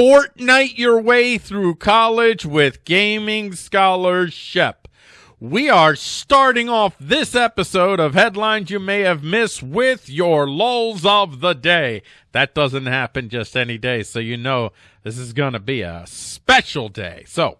Fortnite your way through college with Gaming Scholarship. We are starting off this episode of Headlines You May Have Missed with your lulls of the day. That doesn't happen just any day, so you know this is going to be a special day. So,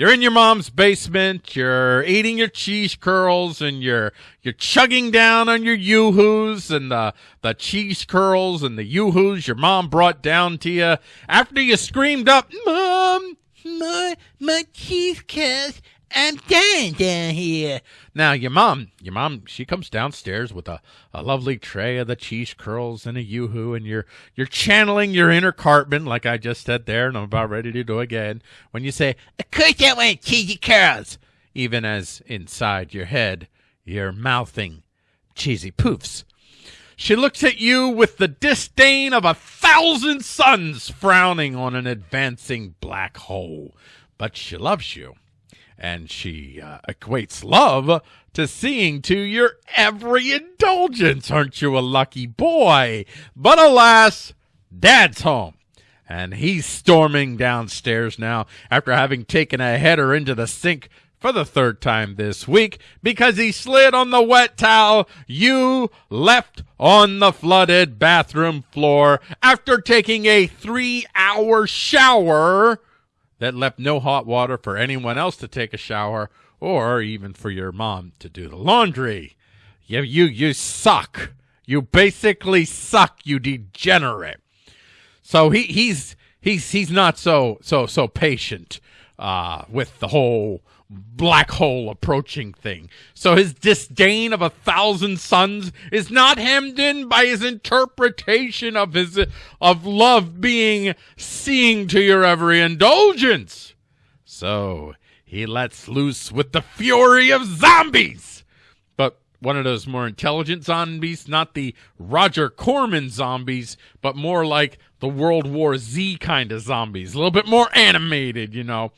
you're in your mom's basement, you're eating your cheese curls and you're you're chugging down on your yoo-hoos and the the cheese curls and the yoo-hoos your mom brought down to you. After you screamed up, "Mom, my my cheese curls I'm dying down here. Uh, now your mom, your mom, she comes downstairs with a, a lovely tray of the cheese curls and a yoo-hoo, and you're you're channeling your inner Cartman, like I just said there, and I'm about ready to do again. When you say, "Of course I want cheesy curls," even as inside your head you're mouthing cheesy poofs. She looks at you with the disdain of a thousand suns frowning on an advancing black hole, but she loves you and she uh, equates love to seeing to your every indulgence. Aren't you a lucky boy? But alas, dad's home. And he's storming downstairs now after having taken a header into the sink for the third time this week because he slid on the wet towel you left on the flooded bathroom floor after taking a three hour shower that left no hot water for anyone else to take a shower or even for your mom to do the laundry. You, you, you suck. You basically suck, you degenerate. So he, he's, he's, he's not so, so, so patient, uh, with the whole black hole approaching thing. So his disdain of a thousand suns is not hemmed in by his interpretation of his of love being seeing to your every indulgence. So he lets loose with the fury of zombies. But one of those more intelligent zombies, not the Roger Corman zombies, but more like the World War Z kind of zombies. A little bit more animated, you know.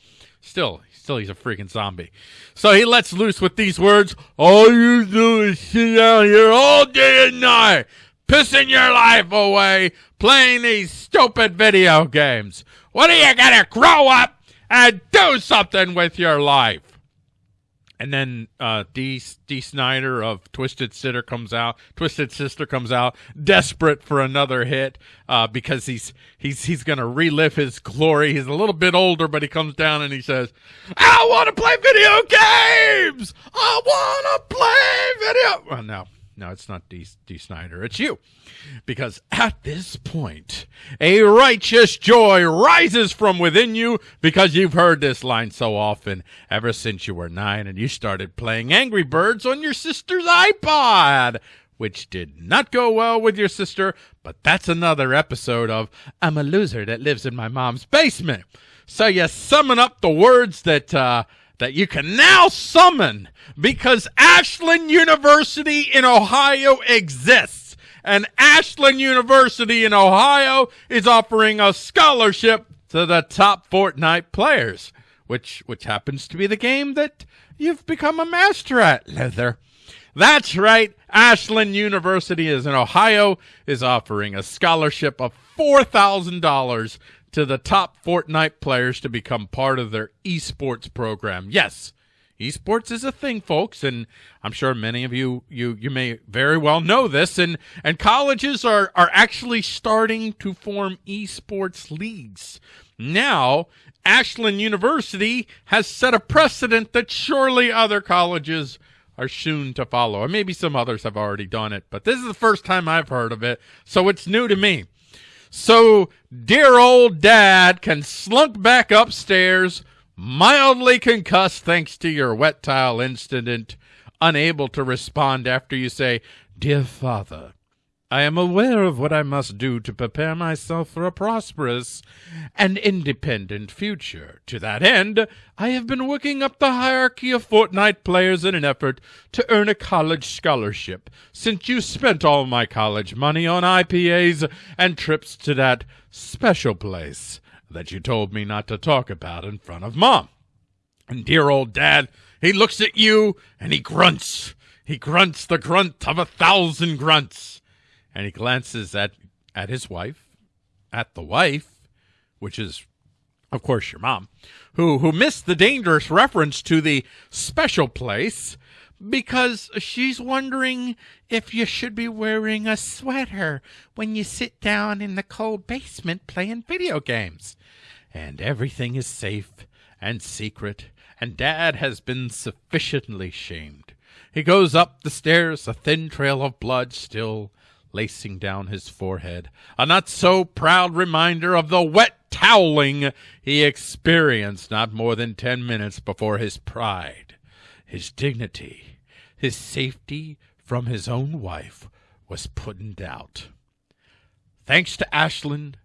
Still, Still, he's a freaking zombie. So he lets loose with these words All you do is sit out here all day and night, pissing your life away, playing these stupid video games. What are you gonna grow up and do something with your life? And then uh, D. D. Snider of Twisted Sister comes out. Twisted Sister comes out, desperate for another hit uh, because he's he's he's gonna relive his glory. He's a little bit older, but he comes down and he says, "I want to play video games. I want to play video." Well, no, no, it's not D. D. Snider. It's you. Because at this point, a righteous joy rises from within you because you've heard this line so often ever since you were nine and you started playing Angry Birds on your sister's iPod, which did not go well with your sister, but that's another episode of I'm a loser that lives in my mom's basement. So you summon up the words that, uh, that you can now summon because Ashland University in Ohio exists. And Ashland University in Ohio is offering a scholarship to the top Fortnite players, which which happens to be the game that you've become a master at, Leather. That's right. Ashland University is in Ohio is offering a scholarship of $4,000 to the top Fortnite players to become part of their esports program. Yes, esports is a thing, folks, and I'm sure many of you you you may very well know this. And and colleges are are actually starting to form esports leagues now. Ashland University has set a precedent that surely other colleges are soon to follow. And maybe some others have already done it, but this is the first time I've heard of it, so it's new to me. So dear old dad can slunk back upstairs, mildly concussed thanks to your wet tile incident, unable to respond after you say, Dear father, I am aware of what I must do to prepare myself for a prosperous and independent future. To that end, I have been working up the hierarchy of Fortnite players in an effort to earn a college scholarship, since you spent all my college money on IPAs and trips to that special place that you told me not to talk about in front of Mom. And dear old Dad, he looks at you and he grunts. He grunts the grunt of a thousand grunts and he glances at at his wife, at the wife, which is of course your mom, who who missed the dangerous reference to the special place because she's wondering if you should be wearing a sweater when you sit down in the cold basement playing video games. And everything is safe and secret, and Dad has been sufficiently shamed. He goes up the stairs, a thin trail of blood still lacing down his forehead, a not so proud reminder of the wet toweling he experienced not more than ten minutes before his pride, his dignity, his safety from his own wife was put in doubt. Thanks to Ashland,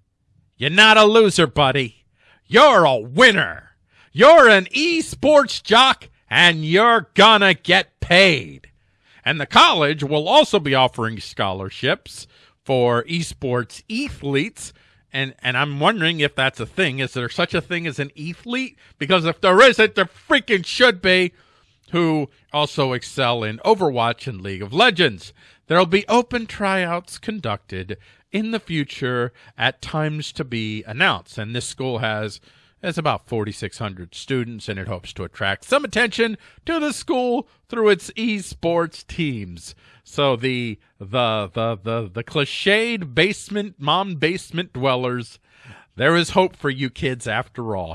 you're not a loser, buddy. You're a winner. You're an esports jock and you're gonna get paid. And the college will also be offering scholarships for esports athletes. And, and I'm wondering if that's a thing. Is there such a thing as an athlete? Because if there isn't, there freaking should be who also excel in Overwatch and League of Legends. There'll be open tryouts conducted in the future at times to be announced. And this school has has about 4,600 students, and it hopes to attract some attention to the school through its esports teams. So the the the the the cliched basement mom basement dwellers, there is hope for you kids after all.